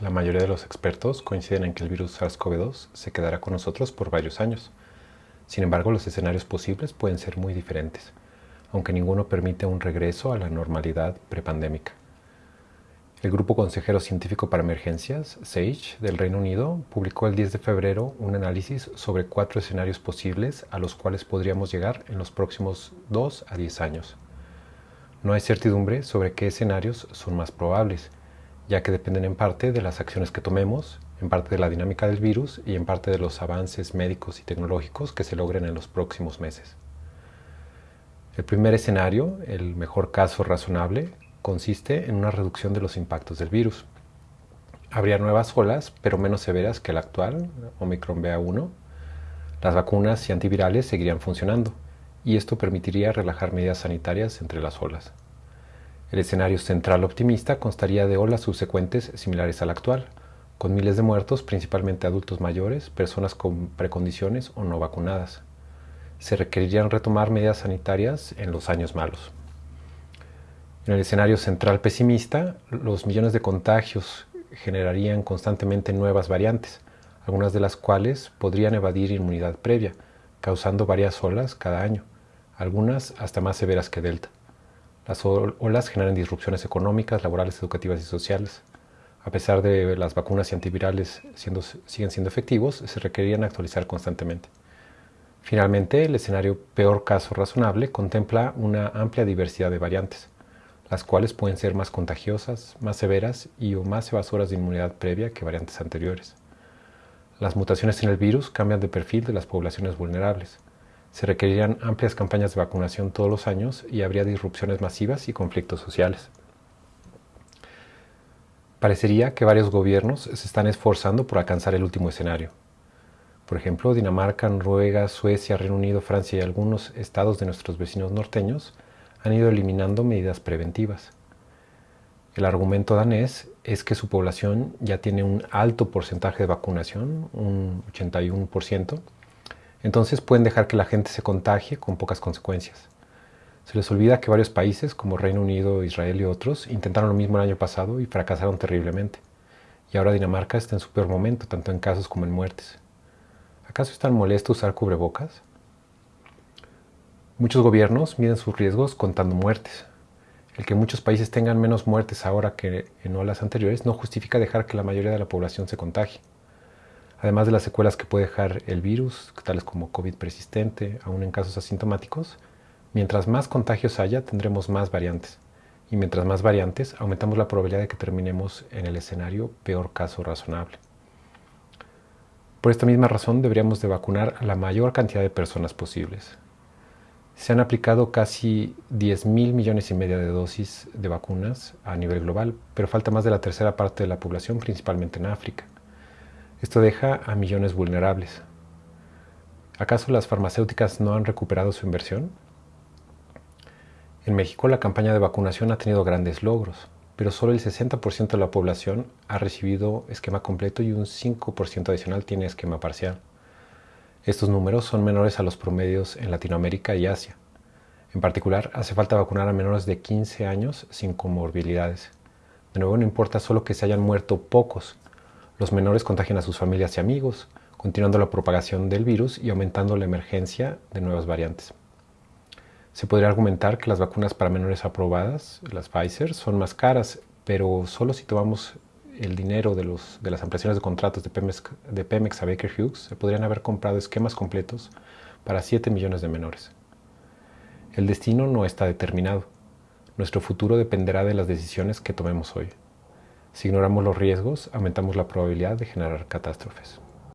La mayoría de los expertos coinciden en que el virus SARS-CoV-2 se quedará con nosotros por varios años. Sin embargo, los escenarios posibles pueden ser muy diferentes, aunque ninguno permite un regreso a la normalidad prepandémica. El Grupo Consejero Científico para Emergencias, SAGE, del Reino Unido, publicó el 10 de febrero un análisis sobre cuatro escenarios posibles a los cuales podríamos llegar en los próximos 2 a 10 años. No hay certidumbre sobre qué escenarios son más probables, ya que dependen en parte de las acciones que tomemos, en parte de la dinámica del virus y en parte de los avances médicos y tecnológicos que se logren en los próximos meses. El primer escenario, el mejor caso razonable, consiste en una reducción de los impactos del virus. Habría nuevas olas, pero menos severas que la actual, Omicron BA1. Las vacunas y antivirales seguirían funcionando, y esto permitiría relajar medidas sanitarias entre las olas. El escenario central optimista constaría de olas subsecuentes similares a la actual, con miles de muertos, principalmente adultos mayores, personas con precondiciones o no vacunadas. Se requerirían retomar medidas sanitarias en los años malos. En el escenario central pesimista, los millones de contagios generarían constantemente nuevas variantes, algunas de las cuales podrían evadir inmunidad previa, causando varias olas cada año, algunas hasta más severas que Delta. Las olas generan disrupciones económicas, laborales, educativas y sociales. A pesar de las vacunas y antivirales siguen siendo efectivos, se requerirían actualizar constantemente. Finalmente, el escenario peor caso razonable contempla una amplia diversidad de variantes, las cuales pueden ser más contagiosas, más severas y o más evasoras de inmunidad previa que variantes anteriores. Las mutaciones en el virus cambian de perfil de las poblaciones vulnerables, se requerirían amplias campañas de vacunación todos los años y habría disrupciones masivas y conflictos sociales. Parecería que varios gobiernos se están esforzando por alcanzar el último escenario. Por ejemplo, Dinamarca, Noruega, Suecia, Reino Unido, Francia y algunos estados de nuestros vecinos norteños han ido eliminando medidas preventivas. El argumento danés es que su población ya tiene un alto porcentaje de vacunación, un 81%, entonces pueden dejar que la gente se contagie con pocas consecuencias. Se les olvida que varios países, como Reino Unido, Israel y otros, intentaron lo mismo el año pasado y fracasaron terriblemente. Y ahora Dinamarca está en su peor momento, tanto en casos como en muertes. ¿Acaso es tan molesto usar cubrebocas? Muchos gobiernos miden sus riesgos contando muertes. El que muchos países tengan menos muertes ahora que en olas anteriores no justifica dejar que la mayoría de la población se contagie además de las secuelas que puede dejar el virus, tales como COVID persistente, aún en casos asintomáticos, mientras más contagios haya, tendremos más variantes. Y mientras más variantes, aumentamos la probabilidad de que terminemos en el escenario peor caso razonable. Por esta misma razón deberíamos de vacunar a la mayor cantidad de personas posibles. Se han aplicado casi 10 mil millones y medio de dosis de vacunas a nivel global, pero falta más de la tercera parte de la población, principalmente en África. Esto deja a millones vulnerables. ¿Acaso las farmacéuticas no han recuperado su inversión? En México la campaña de vacunación ha tenido grandes logros, pero solo el 60% de la población ha recibido esquema completo y un 5% adicional tiene esquema parcial. Estos números son menores a los promedios en Latinoamérica y Asia. En particular, hace falta vacunar a menores de 15 años sin comorbilidades. De nuevo, no importa solo que se hayan muerto pocos, los menores contagian a sus familias y amigos, continuando la propagación del virus y aumentando la emergencia de nuevas variantes. Se podría argumentar que las vacunas para menores aprobadas, las Pfizer, son más caras, pero solo si tomamos el dinero de, las ampliaciones de contratos de Pemex, de Pemex a Baker Hughes, se podrían haber comprado esquemas completos para 7 millones de menores. El destino no está determinado. Nuestro futuro dependerá de las decisiones que tomemos hoy. Si ignoramos los riesgos, aumentamos la probabilidad de generar catástrofes.